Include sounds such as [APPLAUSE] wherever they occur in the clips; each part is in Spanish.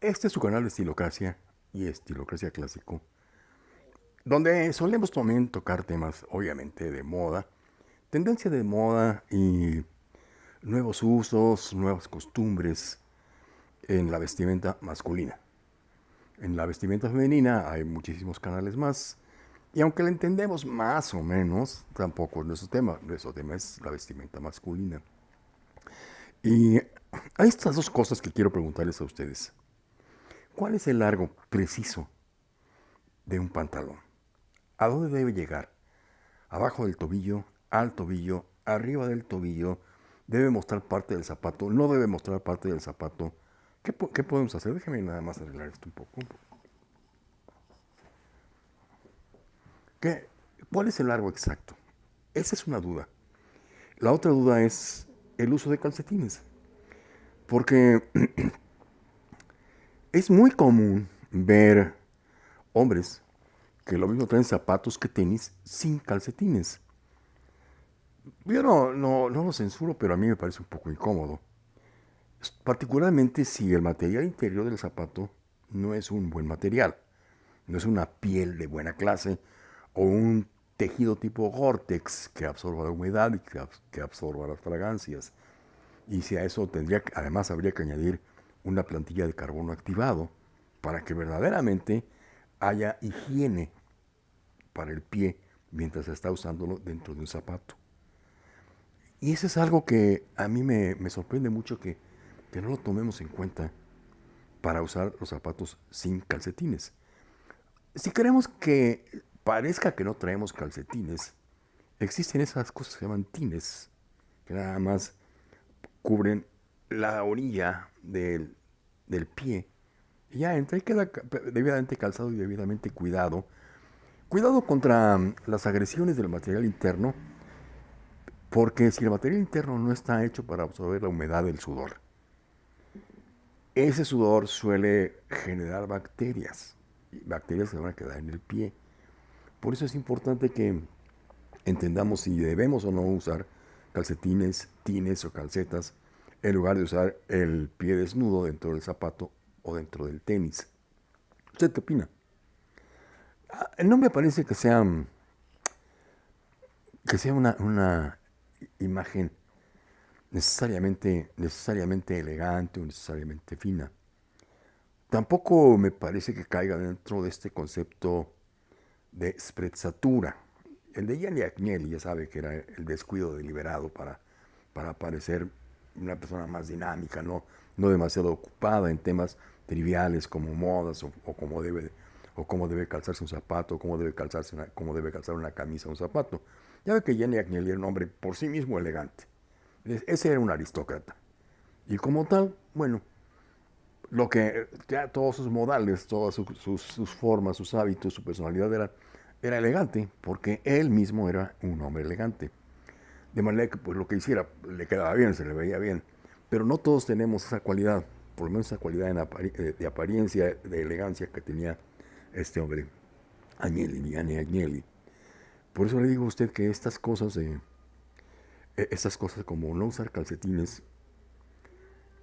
Este es su canal de Estilocracia y Estilocracia Clásico, donde solemos también tocar temas, obviamente, de moda, tendencia de moda y nuevos usos, nuevas costumbres en la vestimenta masculina. En la vestimenta femenina hay muchísimos canales más, y aunque lo entendemos más o menos, tampoco es nuestro tema. Nuestro tema es la vestimenta masculina. Y hay estas dos cosas que quiero preguntarles a ustedes. ¿Cuál es el largo preciso de un pantalón? ¿A dónde debe llegar? ¿Abajo del tobillo? ¿Al tobillo? ¿Arriba del tobillo? ¿Debe mostrar parte del zapato? ¿No debe mostrar parte del zapato? ¿Qué, podemos hacer? Déjenme nada más arreglar esto un poco. ¿Qué, ¿Cuál es el largo exacto? Esa es una duda. La otra duda es el uso de calcetines. Porque [CLEARS THROAT] es muy común ver hombres que lo mismo traen zapatos que tenis sin calcetines. Yo no, no, no lo censuro, pero a mí me parece un poco incómodo. Particularmente si el material interior del zapato no es un buen material, no es una piel de buena clase, o un tejido tipo Gore-Tex que absorba la humedad y que, absorba las fragancias. Y si a eso tendría, además habría que añadir una plantilla de carbono activado para que verdaderamente haya higiene para el pie mientras está usándolo dentro de un zapato. Y eso es algo que a mí me, sorprende mucho que, que no lo tomemos en cuenta para usar los zapatos sin calcetines. Si queremos que parezca que no traemos calcetines, existen esas cosas que se llaman tines, que nada más cubren la orilla del, pie. Y ya y queda debidamente calzado y debidamente cuidado. Cuidado contra mm, las agresiones del material interno, porque si el material interno no está hecho para absorber la humedad del sudor, ese sudor suele generar bacterias. Bacterias se van a quedar en el pie. Por eso es importante que entendamos si debemos o no usar calcetines, tines o calcetas en lugar de usar el pie desnudo dentro del zapato o dentro del tenis. ¿Usted qué opina? Ah, no me parece que sea, que sea una, una imagen necesariamente, necesariamente elegante o necesariamente fina. Tampoco me parece que caiga dentro de este concepto de sprezzatura. El de Gianni Agnelli ya sabe que era el descuido deliberado para, para parecer una persona más dinámica, no, no demasiado ocupada en temas triviales como modas o, cómo debe o cómo debe calzarse un zapato, o cómo debe calzarse cómo debe calzar una camisa o un zapato. Ya ve que Gianni Agnelli era un hombre por sí mismo elegante. Ese era un aristócrata. Y como tal, bueno, lo que ya todos sus modales, todas sus, formas, sus hábitos, su personalidad era, era elegante, porque él mismo era un hombre elegante. De manera que pues, lo que hiciera le quedaba bien, se le veía bien. Pero no todos tenemos esa cualidad, por lo menos esa cualidad eh, de apariencia, de elegancia que tenía este hombre, Agnelli, Agnelli. Por eso le digo a usted que estas cosas, eh, estas cosas como no usar calcetines,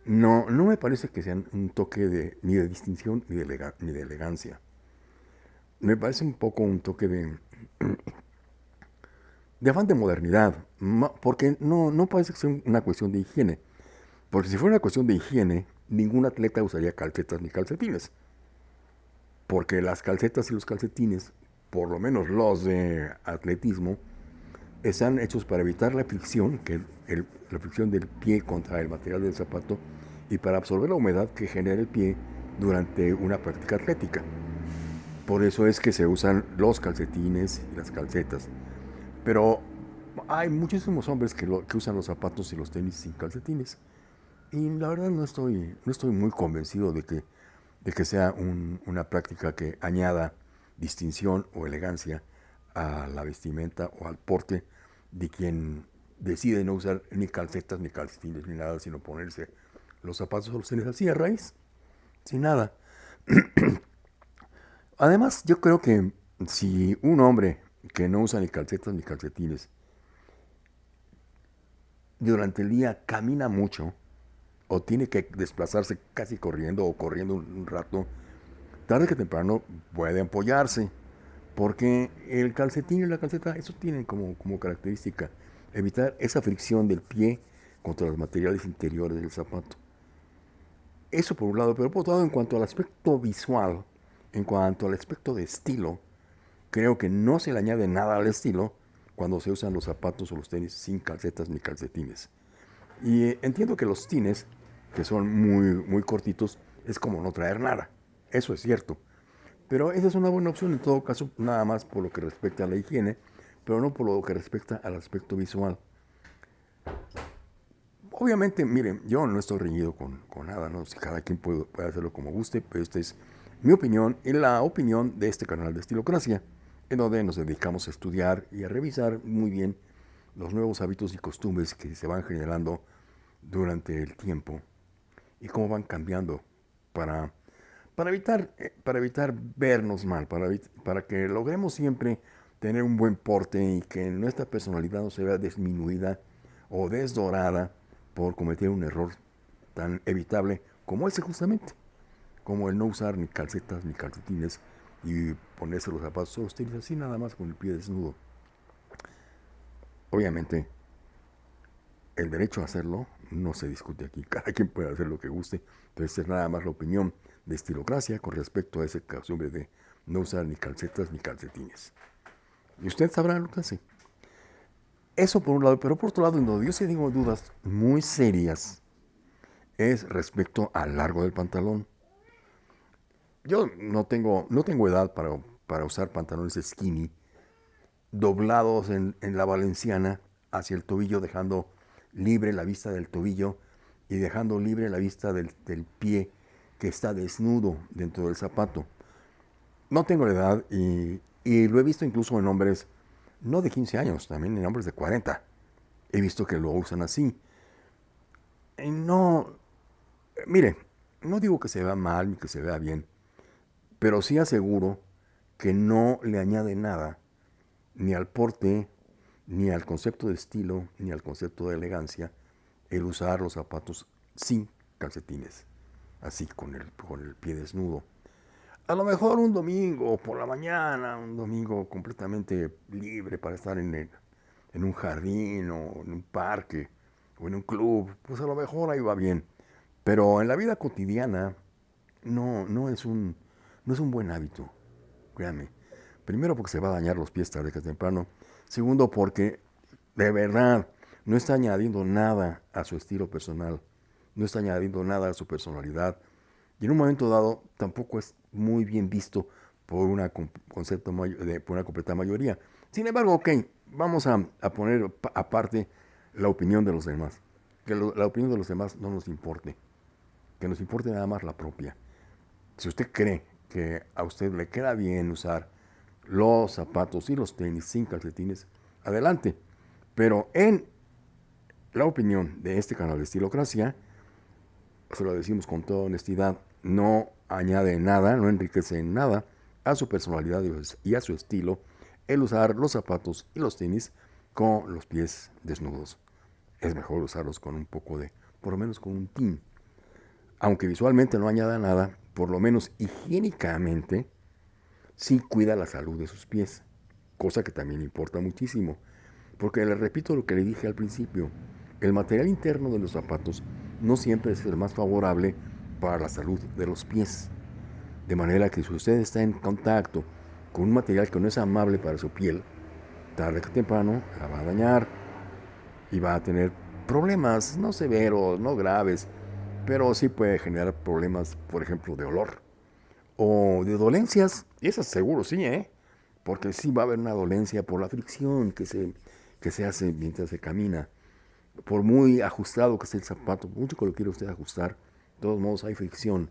no, no me parece que sean un toque de, ni de distinción ni de elegancia. Me parece un poco un toque de, de afán de modernidad, porque no, no parece que sea una cuestión de higiene. Porque si fuera una cuestión de higiene, ningún atleta usaría calcetas ni calcetines. Porque las calcetas y los calcetines, por lo menos los de atletismo, están hechos para evitar la fricción, que la fricción del pie contra el material del zapato y para absorber la humedad que genera el pie durante una práctica atlética. Por eso es que se usan los calcetines y las calcetas. Pero hay muchísimos hombres que, usan los zapatos y los tenis sin calcetines. Y la verdad no estoy, no estoy muy convencido de que, de que sea una práctica que añada distinción o elegancia a la vestimenta o al porte de quien decide no usar ni calcetas, ni calcetines, ni nada, sino ponerse los zapatos o los tenis así a raíz, sin nada. [CLEARS THROAT] Además, yo creo que si un hombre que no usa ni calcetas ni calcetines durante el día camina mucho, o tiene que desplazarse casi corriendo o corriendo un rato, tarde que temprano puede apoyarse. Porque el calcetín y la calceta, eso tienen como, como característica evitar esa fricción del pie contra los materiales interiores del zapato. Eso por un lado, pero por otro lado, en cuanto al aspecto visual, en cuanto al aspecto de estilo, creo que no se le añade nada al estilo cuando se usan los zapatos o los tenis sin calcetas ni calcetines. Y eh, entiendo que los tines, que son muy, muy cortitos, es como no traer nada. Eso es cierto. Pero esa es una buena opción en todo caso, nada más por lo que respecta a la higiene, pero no por lo que respecta al aspecto visual. Obviamente, miren, yo no estoy reñido con, nada, ¿no? Si cada quien puede, puede, hacerlo como guste, pero esta es mi opinión y la opinión de este canal de Estilocracia, en donde nos dedicamos a estudiar y a revisar muy bien los nuevos hábitos y costumbres que se van generando durante el tiempo y cómo van cambiando para, para, evitar, eh, para evitar vernos mal, para, para que logremos siempre tener un buen porte y que nuestra personalidad no se vea disminuida o desdorada por cometer un error tan evitable como ese justamente, como el no usar ni calcetas ni calcetines y ponerse los zapatos o tenis así nada más con el pie desnudo. Obviamente, el derecho a hacerlo no se discute aquí, [LAUGHS] cada quien puede hacer lo que guste, entonces es nada más la opinión de estilocracia con respecto a ese costumbre de no usar ni calcetas ni calcetines. Y usted sabrá lo que hace. Eso por un lado, pero por otro lado, en donde yo sí tengo dudas muy serias es respecto al largo del pantalón. Yo no tengo, no tengo edad para, para usar pantalones skinny doblados en, la valenciana hacia el tobillo, dejando libre la vista del tobillo y dejando libre la vista del, pie que está desnudo dentro del zapato. No tengo la edad y, y lo he visto incluso en hombres no de 15 años, también en hombres de 40. He visto que lo usan así. Y no, mire, no digo que se vea mal ni que se vea bien, pero sí aseguro que no le añade nada ni al porte, ni al concepto de estilo, ni al concepto de elegancia el usar los zapatos sin calcetines, así con el, con el pie desnudo. A lo mejor un domingo por la mañana, un domingo completamente libre para estar en, en un jardín o en un parque o en un club, pues a lo mejor ahí va bien. Pero en la vida cotidiana no, no, es, un, no es un buen hábito, créanme. Primero porque se va a dañar los pies tarde que temprano. Segundo porque de verdad no está añadiendo nada a su estilo personal. No está añadiendo nada a su personalidad. Y en un momento dado tampoco es muy bien visto por una, por una completa mayoría. Sin embargo, ok, vamos a, poner aparte la opinión de los demás. Que la opinión de los demás no nos importe. Que nos importe nada más la propia. Si usted cree que a usted le queda bien usar los zapatos y los tenis sin calcetines, adelante. Pero en la opinión de este canal de Estilocracia, se lo decimos con toda honestidad, no añade nada, no enriquece en nada a su personalidad y a su estilo el usar los zapatos y los tenis con los pies desnudos. Es mejor usarlos con un poco de, por lo menos con un tin. Aunque visualmente no añada nada, por lo menos higiénicamente, sí cuida la salud de sus pies, cosa que también importa muchísimo. Porque le repito lo que le dije al principio, el material interno de los zapatos no siempre es el más favorable para la salud de los pies. De manera que si usted está en contacto con un material que no es amable para su piel, tarde que temprano la va a dañar y va a tener problemas, no severos, no graves, pero sí puede generar problemas, por ejemplo, de olor o de dolencias. Y eso seguro sí, ¿eh? Porque sí va a haber una dolencia por la fricción que se, que se hace mientras se camina. Por muy ajustado que esté el zapato, mucho que lo quiere usted ajustar, de todos modos hay fricción.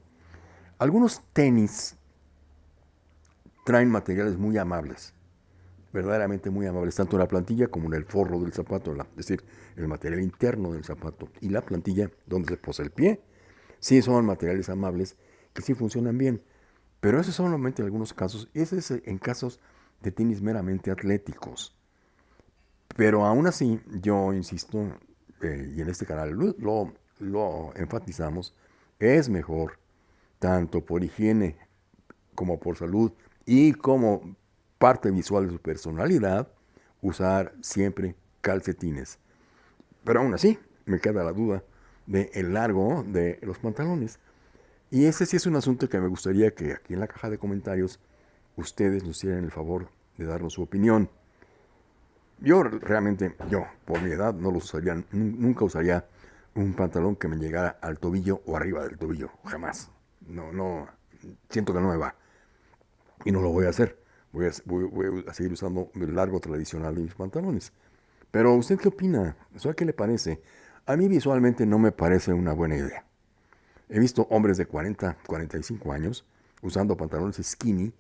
Algunos tenis traen materiales muy amables, verdaderamente muy amables, tanto en la plantilla como en el forro del zapato, es decir, el material interno del zapato y la plantilla donde se posa el pie. Sí son materiales amables que sí funcionan bien, pero son solamente algunos casos, y es en casos de tenis meramente atléticos. Pero aún así, yo insisto, eh, y en este canal lo, lo enfatizamos, es mejor, tanto por higiene como por salud y como parte visual de su personalidad, usar siempre calcetines. Pero aún así, me queda la duda del el largo de los pantalones. Y ese sí es un asunto que me gustaría que aquí en la caja de comentarios ustedes nos hicieran el favor de darnos su opinión. Yo realmente, yo por mi edad no lo usaría, nunca usaría un pantalón que me llegara al tobillo o arriba del tobillo, jamás. No, no, siento que no me va. Y no lo voy a hacer. Voy a, seguir usando el largo tradicional de mis pantalones. Pero ¿usted qué opina? ¿Qué le parece? A mí visualmente no me parece una buena idea. He visto hombres de 40, 45 años usando pantalones skinny,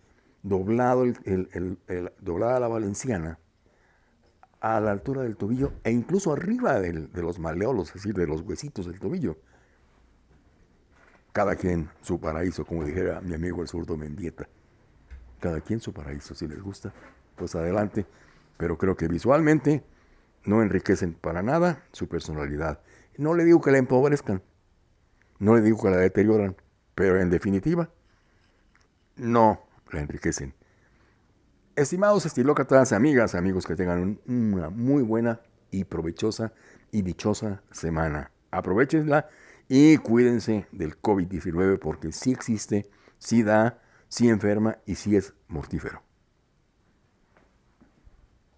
doblado el, doblada la valenciana, a la altura del tobillo e incluso arriba de los maleolos, es decir, de los huesitos del tobillo. Cada quien su paraíso, como dijera mi amigo el zurdo Mendieta. Cada quien su paraíso, si les gusta, pues adelante. Pero creo que visualmente no enriquecen para nada su personalidad. No le digo que la empobrezcan, no le digo que la deterioran, pero en definitiva, no la enriquecen. Estimados estilócratas, amigas, amigos, que tengan una muy buena y provechosa y dichosa semana. Aprovechenla y cuídense del COVID-19 porque sí existe, sí da, sí enferma y sí es mortífero.